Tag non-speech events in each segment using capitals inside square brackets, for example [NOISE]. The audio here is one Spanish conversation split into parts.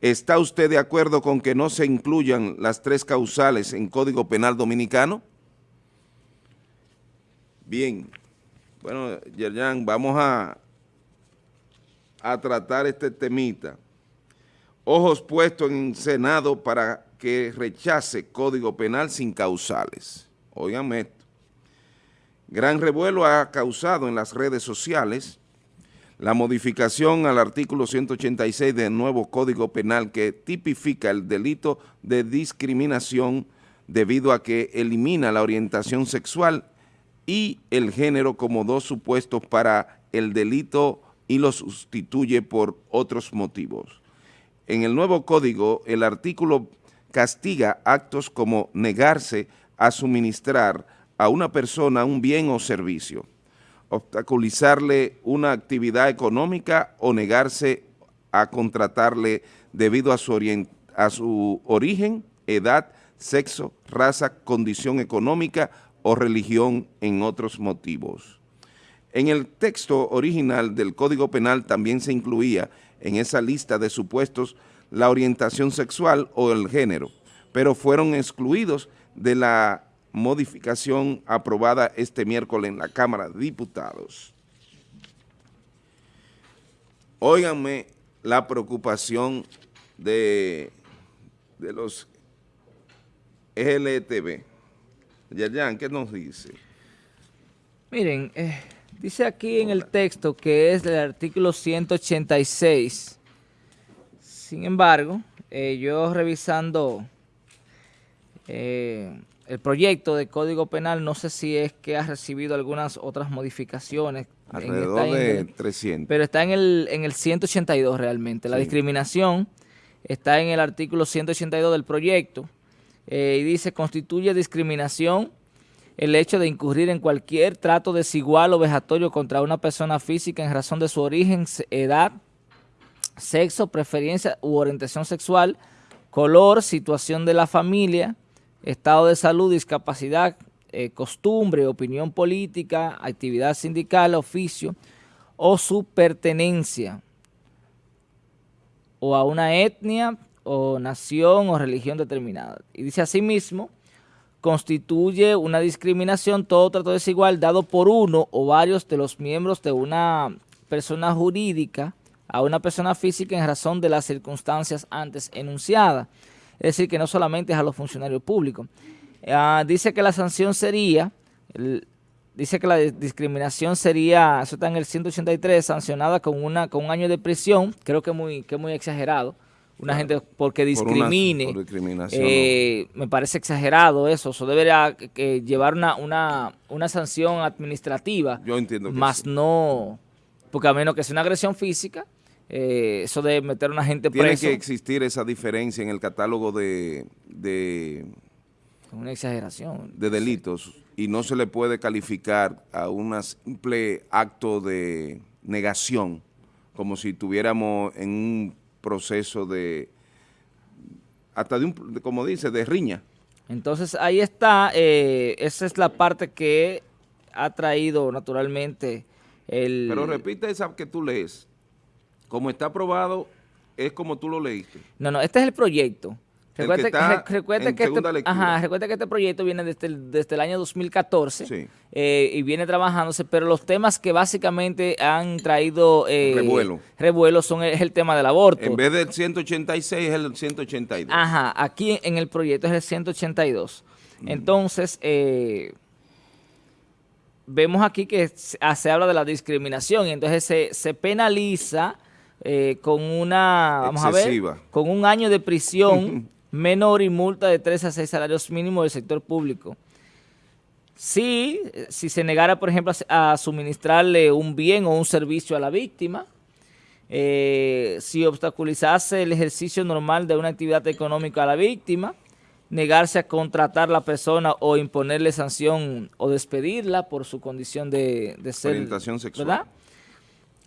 ¿Está usted de acuerdo con que no se incluyan las tres causales en Código Penal Dominicano? Bien, bueno, Yerjan, vamos a, a tratar este temita. Ojos puestos en Senado para que rechace Código Penal sin causales. Óigame esto. Gran revuelo ha causado en las redes sociales la modificación al artículo 186 del nuevo Código Penal que tipifica el delito de discriminación debido a que elimina la orientación sexual y el género como dos supuestos para el delito y lo sustituye por otros motivos. En el nuevo código, el artículo castiga actos como negarse a suministrar a una persona un bien o servicio, obstaculizarle una actividad económica o negarse a contratarle debido a su, origen, edad, sexo, raza, condición económica o religión en otros motivos. En el texto original del Código Penal también se incluía en esa lista de supuestos la orientación sexual o el género, pero fueron excluidos de la modificación aprobada este miércoles en la Cámara de Diputados. Óiganme la preocupación de, de los LTV. Yayan, ¿qué nos dice? Miren, eh, dice aquí en el texto que es el artículo 186. Sin embargo, eh, yo revisando eh, el proyecto de Código Penal, no sé si es que ha recibido algunas otras modificaciones. Alrededor de 300. Pero está en el, en el 182 realmente. La discriminación está en el artículo 182 del proyecto. Eh, y dice, constituye discriminación el hecho de incurrir en cualquier trato desigual o vejatorio contra una persona física en razón de su origen, edad, sexo, preferencia u orientación sexual, color, situación de la familia, estado de salud, discapacidad, eh, costumbre, opinión política, actividad sindical, oficio o su pertenencia o a una etnia, o nación o religión determinada. Y dice asimismo, constituye una discriminación todo trato desigual dado por uno o varios de los miembros de una persona jurídica a una persona física en razón de las circunstancias antes enunciadas. Es decir, que no solamente es a los funcionarios públicos. Ah, dice que la sanción sería, dice que la discriminación sería, eso está en el 183, sancionada con, una, con un año de prisión, creo que muy, que muy exagerado, una gente porque discrimine. Eh, me parece exagerado eso. Eso debería llevar una, una, una, sanción administrativa. Yo entiendo que Más no, porque a menos que sea una agresión física, eh, eso de meter a una gente Tiene que existir esa diferencia en el catálogo de... de una exageración. De delitos y no se le puede calificar a un simple acto de negación como si tuviéramos en un proceso de, hasta de un, como dice, de riña. Entonces ahí está, eh, esa es la parte que ha traído naturalmente el... Pero repite esa que tú lees, como está aprobado, es como tú lo leíste. No, no, este es el proyecto. Recuerde, que, que este, ajá, que este proyecto viene desde el, desde el año 2014 eh, y viene trabajándose, pero los temas que básicamente han traído eh, revuelo. son el, el, tema del aborto. En vez del 186 es el 182. Ajá, aquí en el proyecto es el 182. Mm. Entonces, eh, vemos aquí que se habla de la discriminación y entonces se, se penaliza eh, con una, vamos a ver, con un año de prisión menor y multa de 3 a 6 salarios mínimos del sector público. Si, si se negara, por ejemplo, a, suministrarle un bien o un servicio a la víctima, eh, si obstaculizase el ejercicio normal de una actividad económica a la víctima, negarse a contratar a la persona o imponerle sanción o despedirla por su condición de, de ser... Orientación sexual.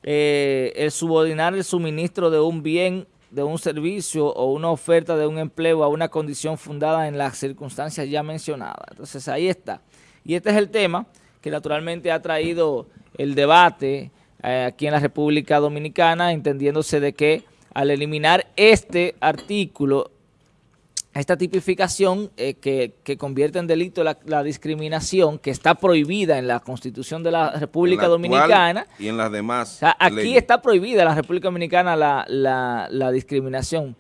Eh, el subordinar el suministro de un bien de un servicio o una oferta de un empleo a una condición fundada en las circunstancias ya mencionadas. Entonces ahí está. Y este es el tema que naturalmente ha traído el debate eh, aquí en la República Dominicana, entendiéndose de que al eliminar este artículo, esta tipificación eh, que, convierte en delito la, discriminación que está prohibida en la Constitución de la República Dominicana. Y en las demás Aquí está prohibida en la República Dominicana la, discriminación.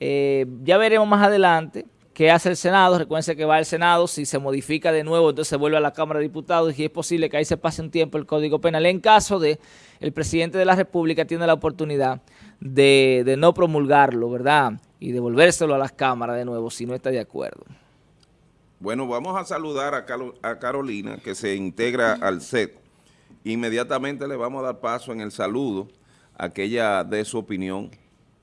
Eh, ya veremos más adelante qué hace el Senado. Recuerden que va al Senado, si se modifica de nuevo, entonces se vuelve a la Cámara de Diputados y es posible que ahí se pase un tiempo el Código Penal. En caso de el presidente de la República tiene la oportunidad de, de no promulgarlo, ¿verdad?, y devolvérselo a las cámaras de nuevo si no está de acuerdo. Bueno, vamos a saludar a, Carolina que se integra al set. Inmediatamente le vamos a dar paso en el saludo a que ella dé su opinión.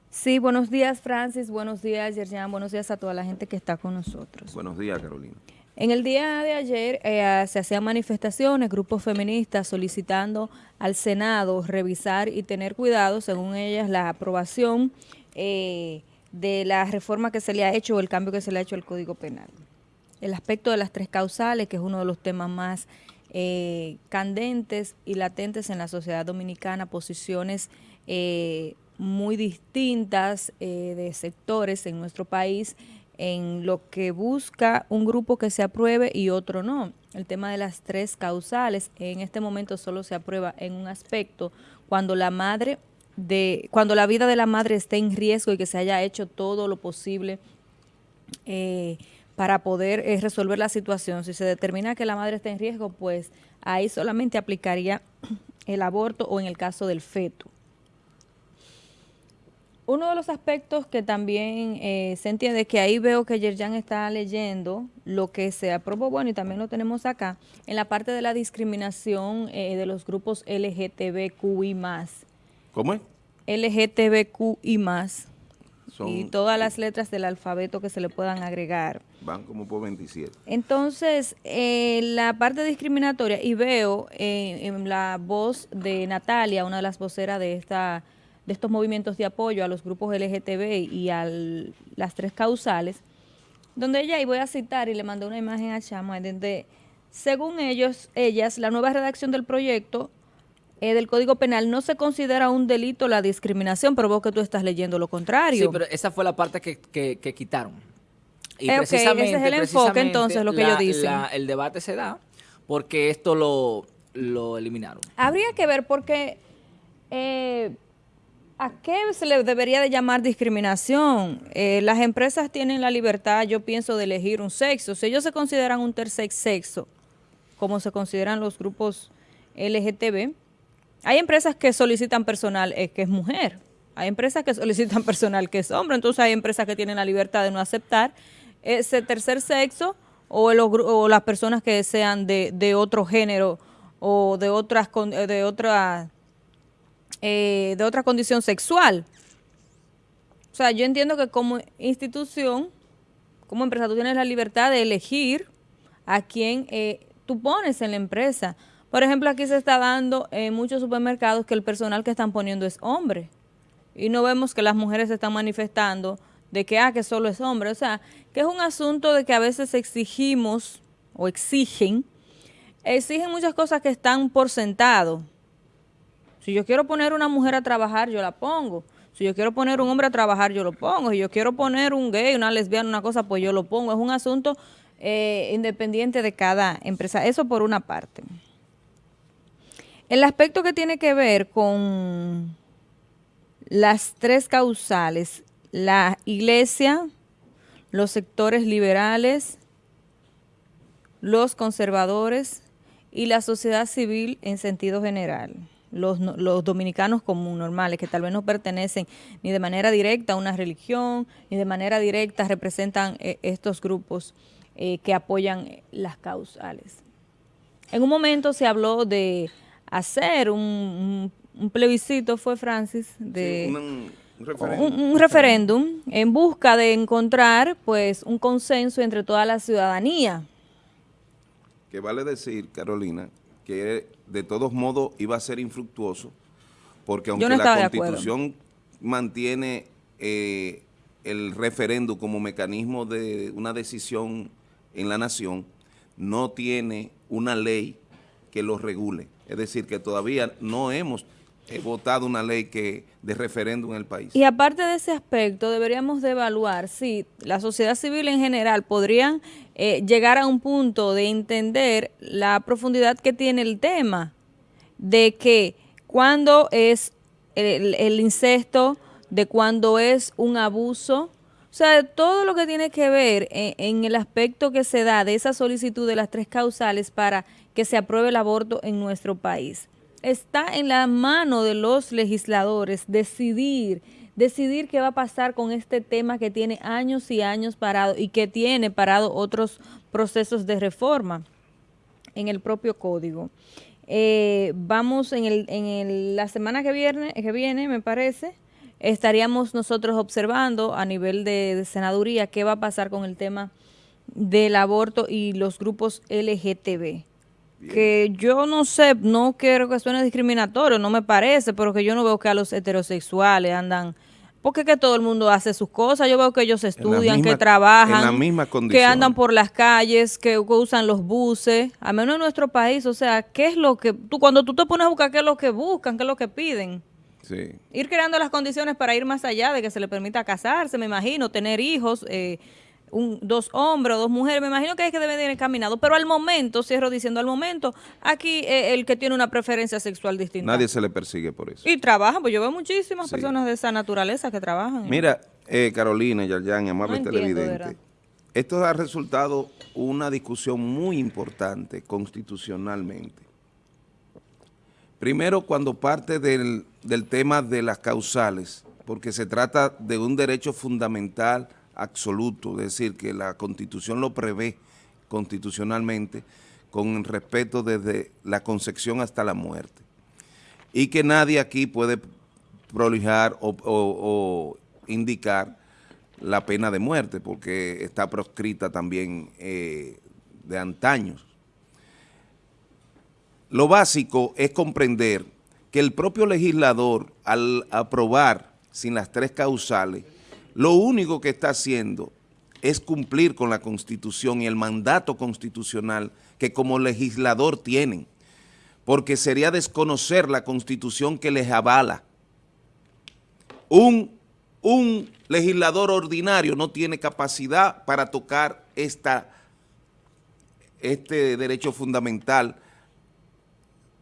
Sí, buenos días Francis, buenos días Yerjan, buenos días a toda la gente que está con nosotros. Buenos días Carolina. En el día de ayer eh, se hacían manifestaciones, grupos feministas solicitando al Senado revisar y tener cuidado, según ellas, la aprobación eh, de la reforma que se le ha hecho o el cambio que se le ha hecho al Código Penal. El aspecto de las tres causales, que es uno de los temas más eh, candentes y latentes en la sociedad dominicana, posiciones eh, muy distintas eh, de sectores en nuestro país en lo que busca un grupo que se apruebe y otro no. El tema de las tres causales, en este momento solo se aprueba en un aspecto cuando la madre de cuando la vida de la madre esté en riesgo y que se haya hecho todo lo posible eh, para poder eh, resolver la situación. Si se determina que la madre está en riesgo, pues ahí solamente aplicaría [CLEARS THROAT] el aborto o en el caso del feto. Uno de los aspectos que también eh, se entiende que ahí veo que Yerjan está leyendo lo que se aprobó, bueno, y también lo tenemos acá, en la parte de la discriminación de los grupos LGTBQI+. ¿Cómo es? LGTBQ y más. y todas las letras del alfabeto que se le puedan agregar. Van como por 27. Entonces, eh, la parte discriminatoria, y veo eh, en la voz de Natalia, una de las voceras de esta de estos movimientos de apoyo a los grupos LGTB y a las tres causales, donde ella, y voy a citar, y le mandé una imagen a Chama, donde según ellos, ellas, la nueva redacción del proyecto eh, del Código Penal no se considera un delito la discriminación, pero vos que tú estás leyendo lo contrario. Sí, pero esa fue la parte que, que, quitaron. Y eh, precisamente, ese es el enfoque entonces, lo que ellos dicen. el debate se da porque esto lo, lo eliminaron. Habría que ver porque... Eh, ¿A qué se le debería de llamar discriminación? las empresas tienen la libertad, yo pienso, de elegir un sexo. Si ellos se consideran un tercer sexo, como se consideran los grupos LGTB, hay empresas que solicitan personal eh, que es mujer, hay empresas que solicitan [LAUGHS] personal que es hombre, entonces hay empresas que tienen la libertad de no aceptar ese tercer sexo o, las personas que sean de, otro género o de otras eh, de otra eh, de otra condición sexual. O sea, yo entiendo que como institución, como empresa, tú tienes la libertad de elegir a quién tú pones en la empresa. Por ejemplo, aquí se está dando en muchos supermercados que el personal que están poniendo es hombre. Y no vemos que las mujeres se están manifestando de que, ah, que solo es hombre. O sea, que es un asunto de que a veces exigimos o exigen, exigen muchas cosas que están por sentado. Si yo quiero poner una mujer a trabajar, yo la pongo. Si yo quiero poner un hombre a trabajar, yo lo pongo. Si yo quiero poner un gay, una lesbiana, una cosa, pues yo lo pongo. Es un asunto eh, independiente de cada empresa. Eso por una parte. El aspecto que tiene que ver con las tres causales, la iglesia, los sectores liberales, los conservadores y la sociedad civil en sentido general. Los, dominicanos comunes, normales, que tal vez no pertenecen ni de manera directa a una religión, ni de manera directa representan eh, estos grupos eh, que apoyan las causales. En un momento se habló de hacer un, plebiscito, fue Francis, de un, referéndum. en busca de encontrar pues un consenso entre toda la ciudadanía. Que vale decir, Carolina, que de todos modos iba a ser infructuoso, porque aunque la Constitución mantiene eh, el referéndum como mecanismo de una decisión en la nación, no tiene una ley que lo regule. Es decir, que todavía no hemos eh, votado una ley que de referéndum en el país. Y aparte de ese aspecto, deberíamos de evaluar si la sociedad civil en general podrían eh, llegar a un punto de entender la profundidad que tiene el tema de que cuando es el, el incesto, de cuando es un abuso, o sea, todo lo que tiene que ver en, el aspecto que se da de esa solicitud de las tres causales para que se apruebe el aborto en nuestro país. Está en la mano de los legisladores decidir, decidir qué va a pasar con este tema que tiene años y años parado y que tiene parado otros procesos de reforma en el propio código. Eh, vamos en, el, en la semana que viene, que viene, me parece, estaríamos nosotros observando a nivel de, senaduría qué va a pasar con el tema del aborto y los grupos LGTB. Que yo no sé, no quiero que suene discriminatorio, no me parece, pero que yo no veo que a los heterosexuales andan porque que todo el mundo hace sus cosas. Yo veo que ellos estudian, que trabajan, que andan por las calles, que, usan los buses, a menos en nuestro país. O sea, ¿qué es lo que tú cuando tú te pones a buscar qué es lo que buscan, qué es lo que piden? Ir creando las condiciones para ir más allá de que se le permita casarse, me imagino, tener hijos, eh, dos hombres o dos mujeres, me imagino que es que deben ir encaminados. Pero al momento, cierro diciendo al momento, aquí eh, el que tiene una preferencia sexual distinta. Nadie se le persigue por eso. Y trabajan, pues yo veo muchísimas personas de esa naturaleza que trabajan. Mira, eh, Carolina, Yarjan, amable televidente, esto ha resultado una discusión muy importante constitucionalmente. Primero, cuando parte del, tema de las causales, porque se trata de un derecho fundamental absoluto, es decir, que la Constitución lo prevé constitucionalmente con respeto desde la concepción hasta la muerte. Y que nadie aquí puede prolijar o, indicar la pena de muerte, porque está proscrita también eh, de antaños. Lo básico es comprender que el propio legislador, al aprobar sin las tres causales, lo único que está haciendo es cumplir con la Constitución y el mandato constitucional que como legislador tienen, porque sería desconocer la Constitución que les avala. Un, un legislador ordinario no tiene capacidad para tocar esta, este derecho fundamental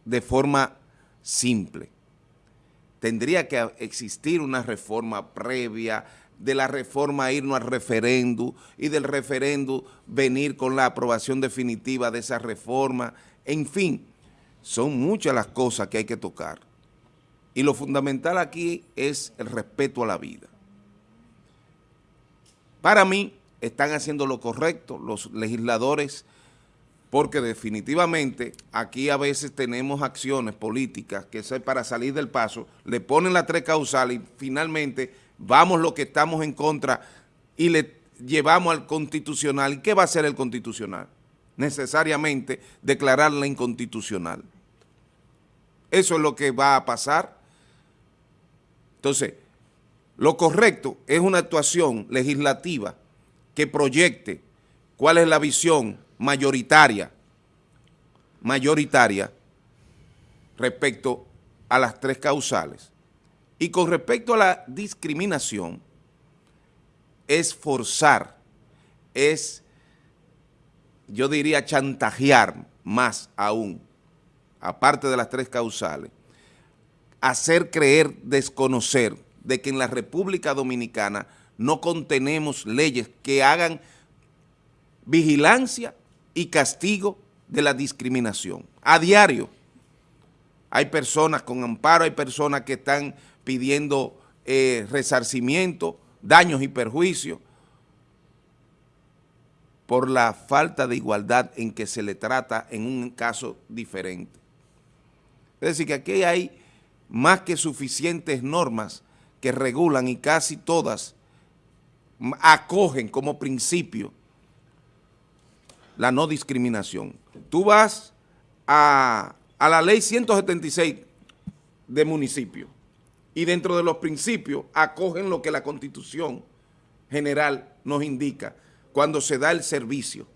de forma simple. Tendría que existir una reforma previa, de la reforma irnos al referéndum y del referéndum venir con la aprobación definitiva de esa reforma. En fin, son muchas las cosas que hay que tocar. Y lo fundamental aquí es el respeto a la vida. Para mí, están haciendo lo correcto los legisladores porque definitivamente aquí a veces tenemos acciones políticas que para salir del paso, le ponen la tres causales y finalmente vamos lo que estamos en contra y le llevamos al constitucional. ¿Y qué va a hacer el constitucional? Necesariamente declararla inconstitucional. Eso es lo que va a pasar. Entonces, lo correcto es una actuación legislativa que proyecte cuál es la visión mayoritaria, mayoritaria respecto a las tres causales. Y con respecto a la discriminación, es forzar, es, yo diría, chantajear más aún, aparte de las tres causales, hacer creer, desconocer de que en la República Dominicana no contenemos leyes que hagan vigilancia y castigo de la discriminación. A diario hay personas con amparo, hay personas que están pidiendo eh, resarcimiento, daños y perjuicios por la falta de igualdad en que se le trata en un caso diferente. Es decir, que aquí hay más que suficientes normas que regulan y casi todas acogen como principio la no discriminación. Tú vas a, la ley 176 de municipio y dentro de los principios acogen lo que la Constitución General nos indica cuando se da el servicio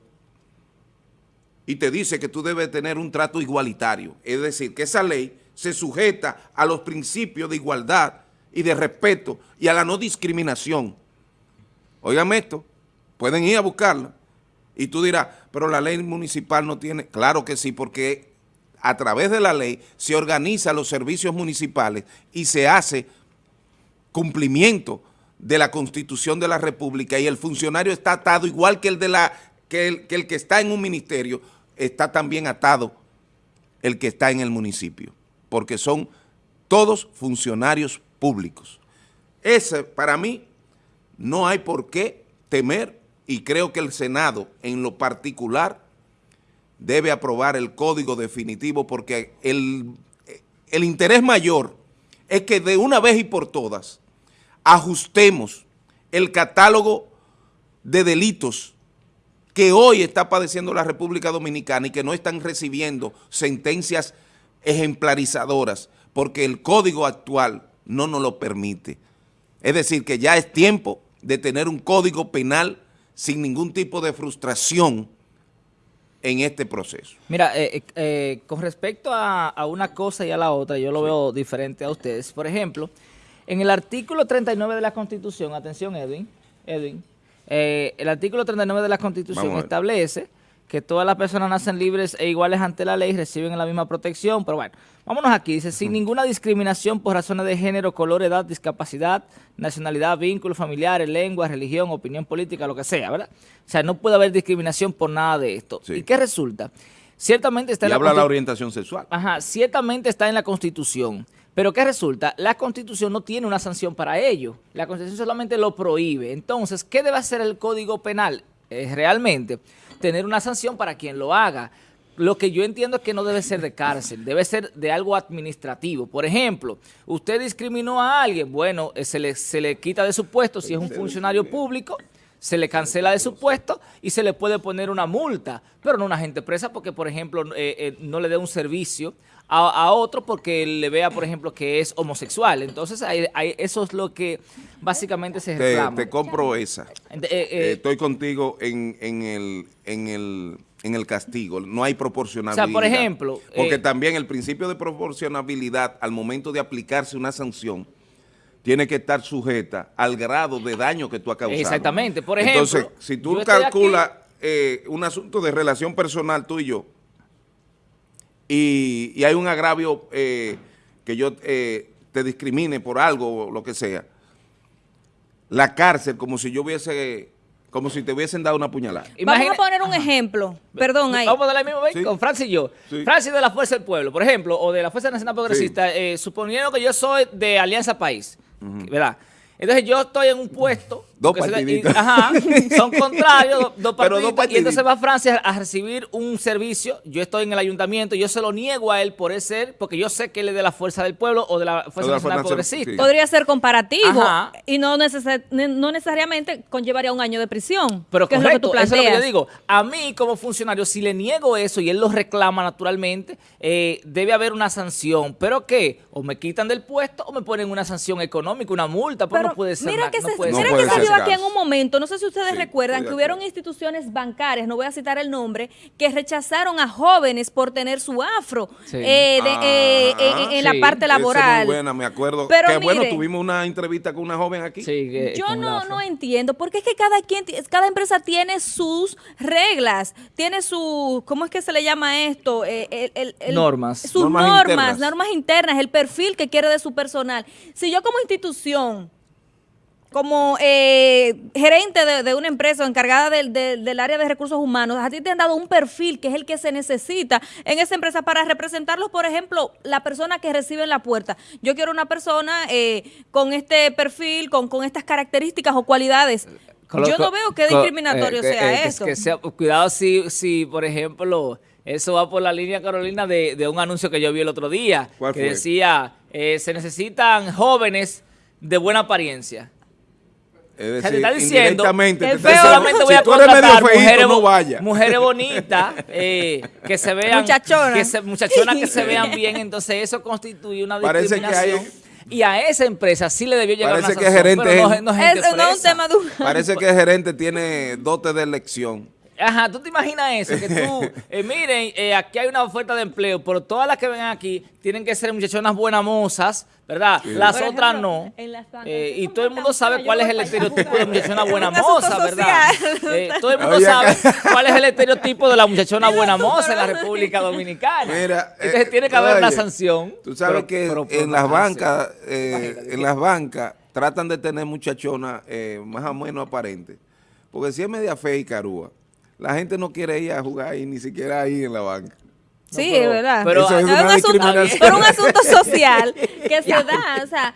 y te dice que tú debes tener un trato igualitario, es decir, que esa ley se sujeta a los principios de igualdad y de respeto y a la no discriminación. Óigame esto, pueden ir a buscarla. Y tú dirás, pero la ley municipal no tiene... Claro que sí, porque a través de la ley se organizan los servicios municipales y se hace cumplimiento de la Constitución de la República y el funcionario está atado igual que el, de la, que el, que el que está en un ministerio, está también atado el que está en el municipio, porque son todos funcionarios públicos. Ese, para mí, no hay por qué temer y creo que el Senado, en lo particular, debe aprobar el código definitivo porque el, el interés mayor es que de una vez y por todas ajustemos el catálogo de delitos que hoy está padeciendo la República Dominicana y que no están recibiendo sentencias ejemplarizadoras porque el código actual no nos lo permite. Es decir, que ya es tiempo de tener un código penal sin ningún tipo de frustración en este proceso. Mira, eh, eh, eh, con respecto a, a, una cosa y a la otra, yo lo veo diferente a ustedes. Por ejemplo, en el artículo 39 de la Constitución, atención Edwin, Edwin, el artículo 39 de la Constitución establece que todas las personas nacen libres e iguales ante la ley, reciben la misma protección, pero bueno, vámonos aquí, dice, sin ninguna discriminación por razones de género, color, edad, discapacidad, nacionalidad, vínculos familiares, lengua, religión, opinión política, lo que sea, ¿verdad? O sea, no puede haber discriminación por nada de esto. ¿Y qué resulta? Ciertamente está y en habla la orientación sexual. Ajá, ciertamente está en la Constitución, pero ¿qué resulta? La Constitución no tiene una sanción para ello. La Constitución solamente lo prohíbe. Entonces, ¿qué debe hacer el Código Penal? Es realmente tener una sanción para quien lo haga. Lo que yo entiendo es que no debe ser de cárcel, debe ser de algo administrativo. Por ejemplo, usted discriminó a alguien, bueno, eh, se le, se le quita de su puesto si es un funcionario público, se le cancela de su puesto y se le puede poner una multa, pero no una gente presa porque, por ejemplo, eh, eh, no le dé un servicio a, a, otro porque le vea, por ejemplo, que es homosexual. Entonces, hay, hay, eso es lo que básicamente se reclama. Te, te compro esa. Eh, Estoy contigo en, en, el, en, el, en el castigo. No hay proporcionalidad. O sea, por ejemplo... Porque también el principio de proporcionalidad, al momento de aplicarse una sanción, tiene que estar sujeta al grado de daño que tú has causado. Exactamente. Por ejemplo... Entonces, si tú calculas eh, un asunto de relación personal tú y yo, y, y hay un agravio eh, que yo eh, te discrimine por algo o lo que sea, la cárcel como si yo hubiese, como si te hubiesen dado una puñalada. Vamos a poner un ejemplo, perdón ahí. Vamos a darle mismo, ¿Sí? con Francis y yo. Sí. Francis de la Fuerza del Pueblo, por ejemplo, o de la Fuerza Nacional Progresista, sí. eh, suponiendo que yo soy de Alianza País, uh -huh. ¿verdad?, entonces yo estoy en un puesto. Dos partiditos. Se, y, ajá, son contrarios, dos, [LAUGHS] partiditos, dos, partiditos, Y entonces va Francia a recibir un servicio. Yo estoy en el ayuntamiento, yo se lo niego a él por ser, porque yo sé que él es de la Fuerza del Pueblo o de la Fuerza de la Nacional Progresista. Sí. Podría ser comparativo ajá. y no, neces no, necesariamente conllevaría un año de prisión. Pero que correcto, es lo que tú planteas. eso es lo que yo digo. A mí como funcionario, si le niego eso y él lo reclama naturalmente, eh, debe haber una sanción. ¿Pero qué? O me quitan del puesto o me ponen una sanción económica, una multa, pero no puede ser. Mira que no se, puede mira ser que se dio aquí en un momento, no sé si ustedes sí, recuerdan, que hubieron instituciones bancarias, no voy a citar el nombre, que rechazaron a jóvenes por tener su afro sí. eh, de, ah, eh, en, en sí. la parte laboral. Es muy buena, me acuerdo. Pero que mire, bueno, tuvimos una entrevista con una joven aquí. Que, yo no, no entiendo, porque es que cada quien, cada empresa tiene sus reglas, tiene su, ¿cómo es que se le llama esto? Eh, el, el, el, normas. Sus normas, normas, internas. normas internas, el perfil que quiere de su personal. Si yo como institución como eh, gerente de, de, una empresa encargada del, del, del, área de recursos humanos, a ti te han dado un perfil que es el que se necesita en esa empresa para representarlos, por ejemplo, la persona que recibe en la puerta. Yo quiero una persona eh, con este perfil, con, con estas características o cualidades. Yo no veo que discriminatorio eh, sea eso. Que sea, cuidado si, si, por ejemplo, eso va por la línea, Carolina, de, de un anuncio que yo vi el otro día, que fue? decía, eh, se necesitan jóvenes de buena apariencia. Es decir, te está diciendo que te solamente voy si a contratar mujeres, no vaya. mujeres bonitas eh, que se vean muchachonas. que se, muchachonas que se [LAUGHS] vean bien entonces eso constituye una discriminación. y a esa empresa sí le debió llegar Parece una que sanción, gerente pero no, no, es, no un tema de un... Parece que el gerente tiene dote de elección Ajá, ¿tú te imaginas eso? Que tú, [LAUGHS] eh, miren, eh, aquí hay una oferta de empleo, pero todas las que vengan aquí tienen que ser muchachonas buenas mozas, ¿verdad? Las otras no. Eh, y todo el mundo sabe cuál es el estereotipo de muchachona [LAUGHS] buena moza, ¿verdad? Eh, todo el [LAUGHS] mundo sabe cuál es el estereotipo de la muchachona buena moza en la República Dominicana. Mira, Entonces tiene que haber una sanción. Tú sabes pero- que pero en las bancas, eh, en las bancas tratan de tener muchachonas eh, más o menos aparentes. Porque si es media fea y carúa, la gente no quiere ir a jugar ahí, ni siquiera ahí en la banca. Sí, pero- es verdad. pero- es un asunto, discriminación. pero un asunto [LAUGHS] social que se da, o sea,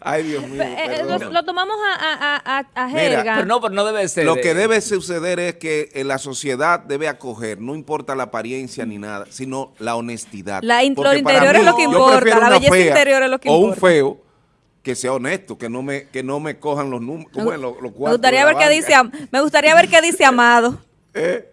Ay, Dios mío. eh, eh, lo, tomamos a, a, a, a Mira, jerga. Pero no, pero no debe ser. Lo que debe suceder es que eh, la sociedad debe acoger, no importa la apariencia ni nada, sino la honestidad. La lo interior es lo que importa, la belleza fea interior es lo que O un importa. feo que sea honesto, que no me, que no me cojan los números, los, los me cuartos gustaría ver qué dice, me gustaría ver qué dice Amado. Eh,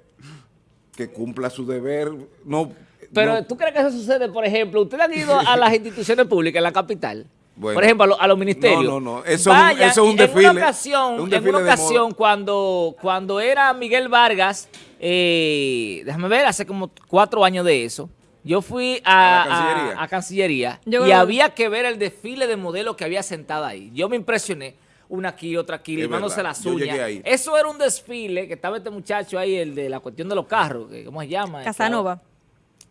que cumpla su deber. No, Pero no- ¿tú crees que eso sucede, por ejemplo? ¿Ustedes han ido a las [LAUGHS] instituciones públicas en la capital? Bueno. por ejemplo, a, lo- a los ministerios. No, no, no. Eso es un- eso es un En desfile. una ocasión, Un en una ocasión cuando, cuando era Miguel Vargas, eh, déjame ver, hace como cuatro años de eso, yo fui a, ¿A la Cancillería? a- a Cancillería Yo- y había que ver el desfile de modelos que había sentado ahí. Yo me impresioné. Una aquí, otra aquí, limándose las uñas. Eso era un desfile que estaba este muchacho ahí, el de la cuestión de los carros, que- ¿cómo se llama? Casanova.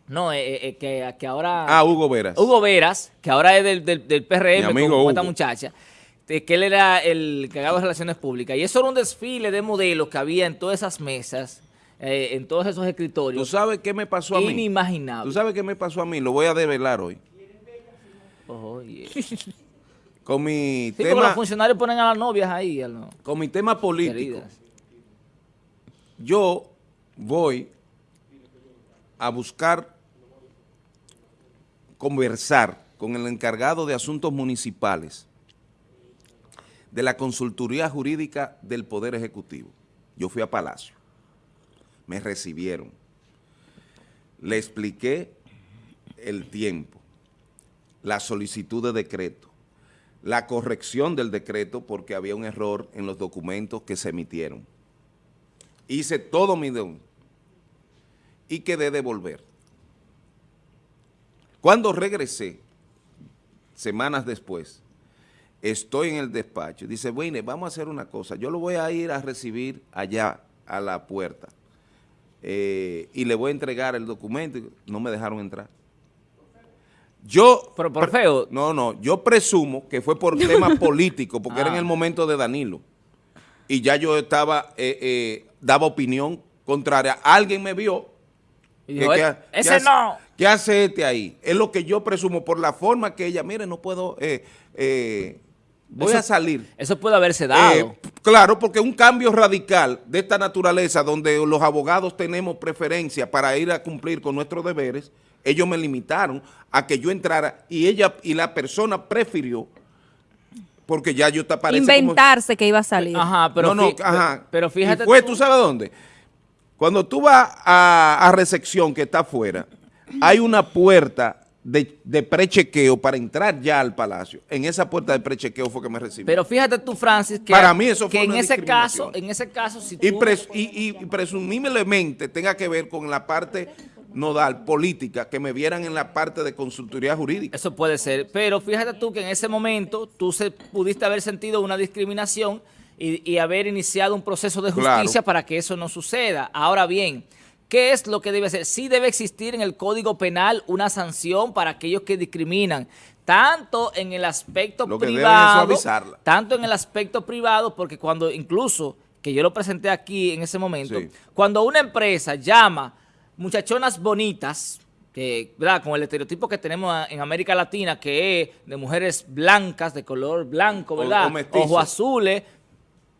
No, eh, eh, eh, que, que ahora... Ah, Hugo Veras. Hugo Veras, que ahora es del, del, del Mi PRM amigo con esta muchacha, de que él era el encargado de relaciones públicas. Y eso era un desfile de modelos que había en todas esas mesas, eh, en todos esos ¿Tú escritorios. sabes qué me pasó a mí? Inimaginable. ¿Tú sabes qué me pasó a mí? Lo voy a develar hoy. Sí, [LAUGHS] Con mi porque los tema, funcionarios ponen a las novias ahí. los- con mi tema político. queridas. yo voy a buscar conversar con el encargado de asuntos municipales de la consultoría jurídica del Poder Ejecutivo. Yo fui a Palacio, me recibieron, le expliqué el tiempo, la solicitud de decreto, la corrección del decreto porque había un error en los documentos que se emitieron. Hice todo mi deber y quedé de volver. Cuando regresé, semanas después, estoy en el despacho. Dice, bueno, vamos a hacer una cosa. Yo lo voy a ir a recibir allá a la puerta eh, y le voy a entregar el documento. No me dejaron entrar. Yo... Pero por feo. No, no, yo presumo que fue por [LAUGHS] tema político, porque era en Ah. el momento de Danilo. Y ya yo estaba, eh, eh, daba opinión contraria. Alguien me vio. Y que- dijo, que- "Eh, ¿qué ese hace- no. ¿Qué hace este ahí? Es lo que yo presumo por la forma que ella, mire, no puedo, eh, eh, voy Eso- a salir. Eso puede haberse dado. Eh, claro, porque un cambio radical de esta naturaleza, donde los abogados tenemos preferencia para ir a cumplir con nuestros deberes, ellos me limitaron a que yo entrara y ella y la persona prefirió, porque ya yo te parece como- Inventarse que iba a salir. Ajá, pero, no, no, fí- ajá. pero fíjate Y fue, tú- tú sabes dónde? Cuando tú vas a, a recepción que está afuera, hay una puerta de, de prechequeo para entrar ya al palacio. En esa puerta de prechequeo fue que me recibí. Pero fíjate tú, Francis, que, Para mí eso que fue en ese caso, en ese caso, si y, tú... pres- y- y presumiblemente tenga que ver con la parte nodal, política, que me vieran en la parte de consultoría jurídica. Eso puede ser, pero fíjate tú que en ese momento tú se, pudiste haber sentido una discriminación y, y haber iniciado un proceso de Claro. justicia para que eso no suceda. Ahora bien, ¿qué es lo que debe ser? Sí debe existir en el Código Penal una sanción para aquellos que discriminan, tanto en el aspecto Lo que deben es privado, tanto en el aspecto privado, porque cuando incluso, que yo lo presenté aquí en ese momento, Sí. cuando una empresa llama muchachonas bonitas, que, ¿verdad? Con el estereotipo que tenemos en América Latina, que es de mujeres blancas, de color blanco, ¿verdad? o. Ojos azules,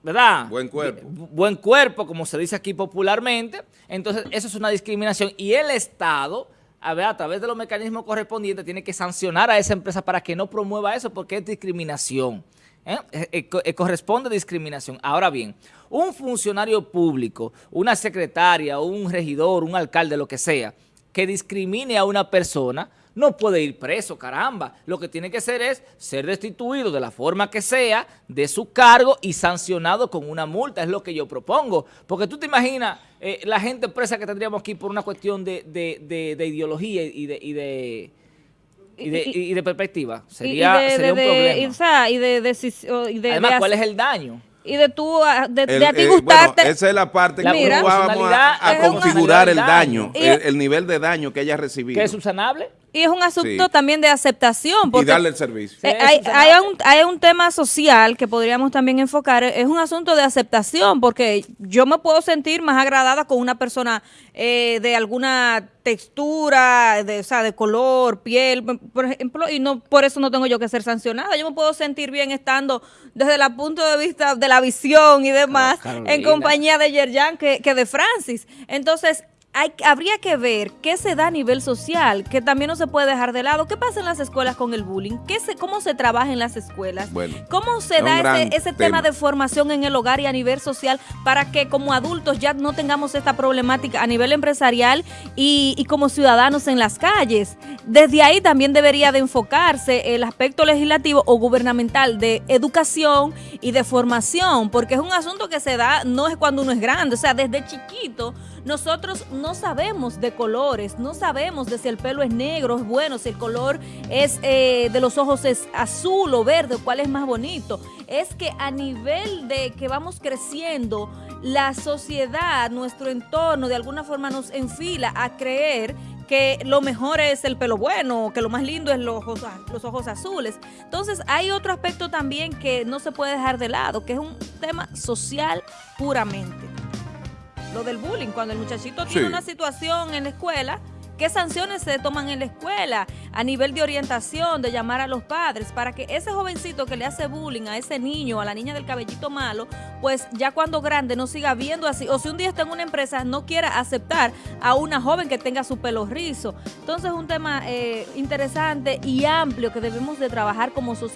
¿verdad? Buen cuerpo. Bu- Buen cuerpo, como se dice aquí popularmente. Entonces, eso es una discriminación. Y el Estado, a, ver, a través de los mecanismos correspondientes, tiene que sancionar a esa empresa para que no promueva eso, porque es discriminación. ¿Eh? Eh, eh, eh, corresponde discriminación. Ahora bien, un funcionario público, una secretaria, un regidor, un alcalde, lo que sea, que discrimine a una persona, no puede ir preso, caramba. Lo que tiene que hacer es ser destituido de la forma que sea de su cargo y sancionado con una multa, es lo que yo propongo. Porque tú te imaginas eh, la gente presa que tendríamos aquí por una cuestión de, de, de, de ideología y de... Y de y de, y, de perspectiva, sería, y de, sería un problema. Y, o sea, y de, de, Además, ¿cuál es el daño? y de tú, de, El- de a ti eh, gustarte. bueno, esa es la parte La que Mira. vamos a, configurar el daño. el, el nivel de daño que ella ha recibido ¿Que es subsanable? Y es un asunto Sí. también de aceptación. y Porque darle el servicio. Eh, Sí, hay, un, hay un tema social que podríamos también enfocar, es un asunto de aceptación, porque yo me puedo sentir más agradada con una persona eh, de alguna textura, de, o sea, de color, piel, por ejemplo, y no por eso no tengo yo que ser sancionada. Yo me puedo sentir bien estando desde el punto de vista de la visión y demás Carolina. en compañía de Yerjan que, que de Francis. Entonces, hay, habría que ver qué se da a nivel social, que también no se puede dejar de lado. ¿Qué pasa en las escuelas con el bullying? ¿Qué se, ¿Cómo se trabaja en las escuelas? Bueno, ¿Cómo se es da ese, ese tema tema. de formación en el hogar y a nivel social para que como adultos ya no tengamos esta problemática a nivel empresarial y, y como ciudadanos en las calles? Desde ahí también debería de enfocarse el aspecto legislativo o gubernamental de educación y de formación, porque es un asunto que se da, no es cuando uno es grande, o sea, desde chiquito nosotros no sabemos de colores, no sabemos de si el pelo es negro, es bueno, si el color es eh, de los ojos es azul o verde, cuál es más bonito. Es que a nivel de que vamos creciendo, la sociedad, nuestro entorno, de alguna forma nos enfila a creer que lo mejor es el pelo bueno, que lo más lindo es los ojos, los ojos azules. Entonces hay otro aspecto también que no se puede dejar de lado, que es un tema social puramente lo del bullying, cuando el muchachito tiene Sí. una situación en la escuela, ¿qué sanciones se toman en la escuela a nivel de orientación, de llamar a los padres, para que ese jovencito que le hace bullying a ese niño, a la niña del cabellito malo, pues ya cuando grande no siga viendo así, o si un día está en una empresa no quiera aceptar a una joven que tenga su pelo rizo. Entonces es un tema eh, interesante y amplio que debemos de trabajar como sociedad.